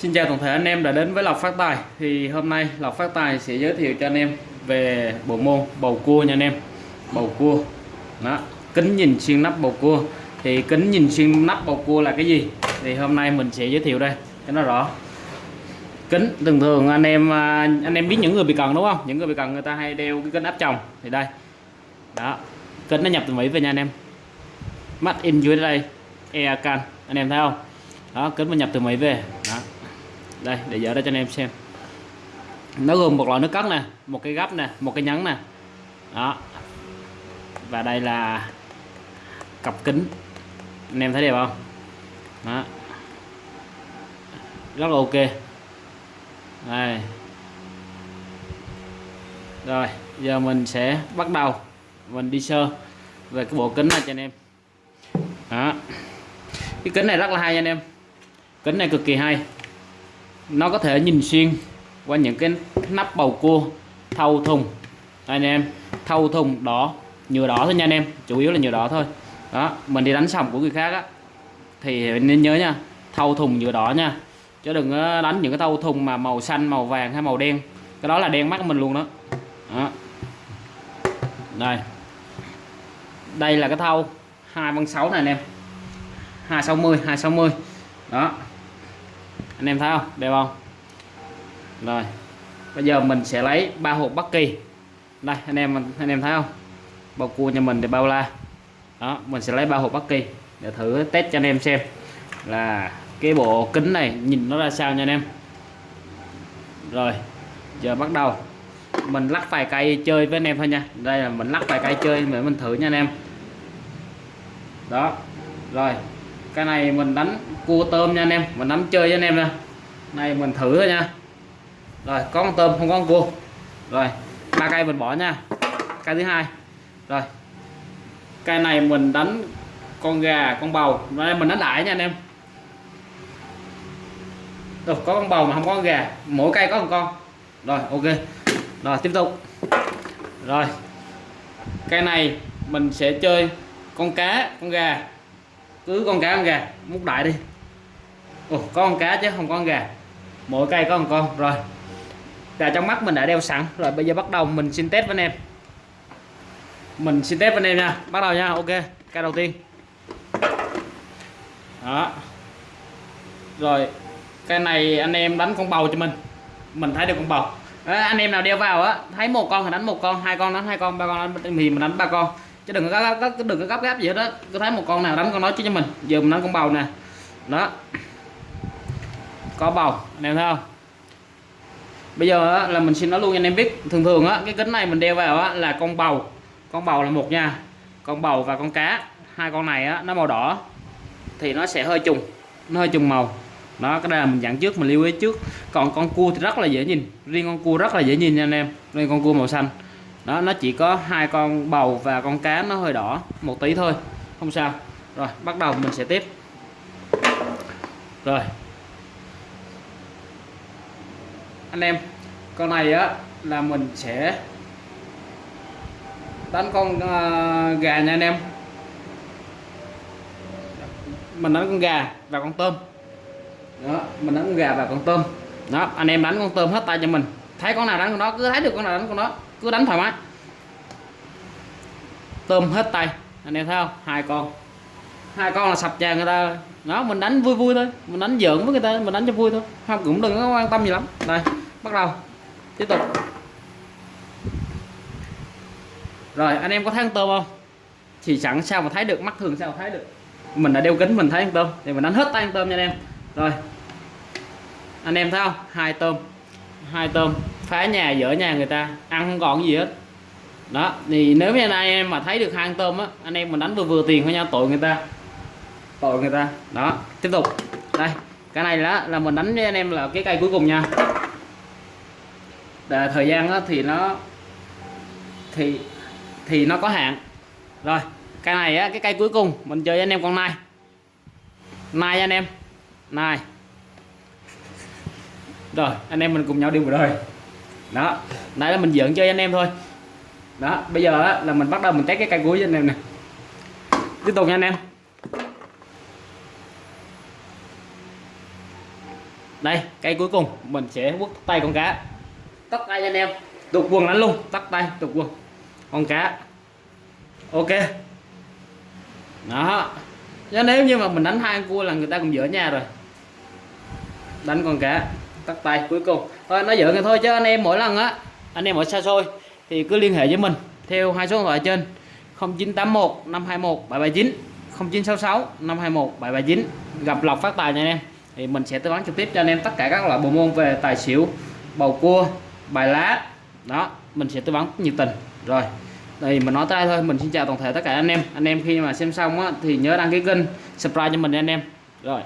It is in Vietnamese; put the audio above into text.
Xin chào toàn thể anh em đã đến với Lộc Phát Tài. Thì hôm nay Lộc Phát Tài sẽ giới thiệu cho anh em về bộ môn bầu cua nha anh em. Bầu cua. Đó, kính nhìn xuyên nắp bầu cua. Thì kính nhìn xuyên nắp bầu cua là cái gì? Thì hôm nay mình sẽ giới thiệu đây cho nó rõ. Kính thường thường anh em à, anh em biết những người bị cần đúng không? Những người bị cần người ta hay đeo cái kính áp tròng. Thì đây. Đó, kính nó nhập từ Mỹ về nha anh em. Mắt in dưới USA Aircan anh em thấy không? Đó kính mình nhập từ Mỹ về đây, để dỡ ra cho anh em xem. Nó gồm một loại nước cất nè, một cái gấp nè, một cái nhấn nè. Đó. Và đây là cặp kính. Anh em thấy đẹp không? Đó. Rất là ok. Đây. Rồi, giờ mình sẽ bắt đầu. Mình đi sơ về cái bộ kính này cho anh em. Đó. Cái kính này rất là hay anh em. Kính này cực kỳ hay nó có thể nhìn xuyên qua những cái nắp bầu cua thâu thùng. Anh em thâu thùng đỏ nhựa đỏ thôi nha anh em chủ yếu là nhựa đỏ thôi. Đó mình đi đánh sòng của người khác á. Thì nên nhớ nha thâu thùng nhựa đỏ nha. Chứ đừng đánh những cái thâu thùng mà màu xanh màu vàng hay màu đen. Cái đó là đen mắt mình luôn đó, đó. đây. Đây là cái thâu hai băng sáu này anh em. 260 260 đó anh em thấy không? Đẹp không? Rồi, bây giờ mình sẽ lấy ba hộp bất kỳ. Đây, anh em anh em thấy không? Bầu cua nhà mình thì bao la. Đó, mình sẽ lấy ba hộp bất kỳ để thử test cho anh em xem là cái bộ kính này nhìn nó ra sao nha anh em. Rồi, giờ bắt đầu. Mình lắc vài cây chơi với anh em thôi nha. Đây là mình lắc vài cây chơi để mình thử nha anh em. Đó, rồi cái này mình đánh cua tôm nha anh em. Mình đánh chơi với anh em nè này, mình thử thôi nha. Rồi, có con tôm, không có con cua. Rồi, ba cây mình bỏ nha. Cây thứ hai. Rồi, cây này mình đánh con gà, con bầu. Đây mình đánh đại nha anh em. Rồi có con bầu mà không có con gà. Mỗi cây có một con. Rồi, ok. Rồi, tiếp tục. Rồi, cây này mình sẽ chơi con cá, con gà cứ con cá con gà múc đại đi. Ồ, có con cá chứ không có con gà. Mỗi cây có một con rồi. Gà trong mắt mình đã đeo sẵn. Rồi bây giờ bắt đầu mình xin test với anh em. Mình xin test với anh em nha. Bắt đầu nha ok. Cây đầu tiên. Đó. Rồi cái này anh em đánh con bầu cho mình. Mình thấy được con bầu. Đó, anh em nào đeo vào á thấy một con thì đánh một con hai con đánh hai con ba con đánh thì mình đánh ba con chứ đừng có gấp, đừng có gấp gáp gì hết đó cứ thấy một con nào đánh con nói chứ cho mình. Giờ mình đánh con bầu nè. Đó. Có bầu. Anh em thấy không? Bây giờ là mình xin nói luôn cho anh em biết. Thường thường á cái kính này mình đeo vào á là con bầu. Con bầu là một nha. Con bầu và con cá. Hai con này á nó màu đỏ. Thì nó sẽ hơi trùng. Nó hơi trùng màu. Đó cái đây là mình dặn trước mình lưu ý trước. Còn con cua thì rất là dễ nhìn. Riêng con cua rất là dễ nhìn nha anh em. Riêng con cua màu xanh đó nó chỉ có hai con bầu và con cá nó hơi đỏ một tí thôi không sao. Rồi bắt đầu mình sẽ tiếp. Rồi. Anh em con này á là mình sẽ đánh con uh, gà nha anh em. Mình đánh con gà và con tôm. Đó mình đánh con gà và con tôm. Đó anh em đánh con tôm hết tay cho mình thấy con nào đánh con đó, cứ thấy được con nào đánh con đó, cứ đánh thoải mái. Tôm hết tay, anh em thấy không? Hai con. Hai con là sập tràn người ta. Nó mình đánh vui vui thôi, mình đánh giỡn với người ta, mình đánh cho vui thôi. Không, cũng đừng có quan tâm gì lắm. Đây, bắt đầu. Tiếp tục. Rồi, anh em có thấy con tôm không? Thì sẵn sao mà thấy được, mắt thường sao mà thấy được. Mình đã đeo kính, mình thấy con tôm. Thì mình đánh hết tay con tôm nha anh em. Rồi. Anh em thấy không? Hai tôm. Hai tôm phá nhà, dỡ nhà người ta, ăn không còn gì hết. Đó, thì nếu như anh em mà thấy được hai con tôm á, anh em mình đánh vừa vừa tiền với nhau, tội người ta. Tội người ta. Đó, tiếp tục. Đây, cái này đó là mình đánh với anh em là cái cây cuối cùng nha. Để thời gian đó thì nó, thì thì nó có hạn. Rồi, cái này á, cái cây cuối cùng, mình chơi với anh em con nai. Nai anh em. Nai. Rồi, anh em mình cùng nhau đi một đời đó. Đây là mình dựng chơi anh em thôi. Đó bây giờ á, là mình bắt đầu mình test cái cây cuối cho anh em nè. Tiếp tục nha anh em. Đây cây cuối cùng mình sẽ quất tay con cá. Tắt tay anh em. Tục quần đánh luôn tắt tay tục quần. Con cá. Ok. Đó. Nếu như mà mình đánh hai con cua là người ta cũng dở nhà rồi. Đánh con cá tắt tay cuối cùng. Thôi nó dựng thôi chứ anh em mỗi lần á anh em ở xa xôi thì cứ liên hệ với mình theo hai số điện thoại trên 0981 521 779 0966 521 779 gặp lộc phát tài nha anh em. Thì mình sẽ tư vấn trực tiếp cho anh em tất cả các loại bộ môn về tài xỉu bầu cua bài lá. Đó mình sẽ tư vấn nhiệt tình. Rồi thì mình nói tới đây thôi mình xin chào toàn thể tất cả anh em. Anh em khi mà xem xong á, thì nhớ đăng ký kênh subscribe cho mình nha anh em. Rồi.